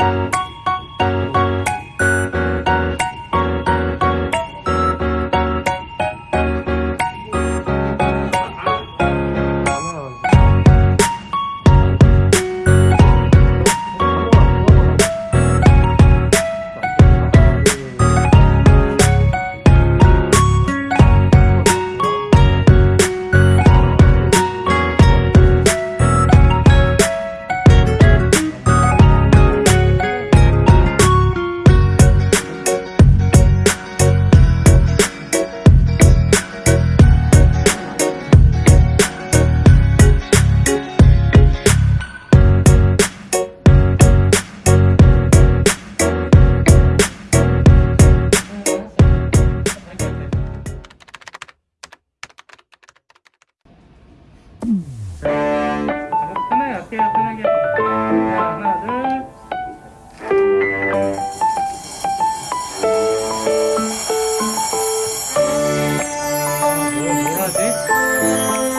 편하 할게요 편하게 하나 둘 뭘, 뭘 하지?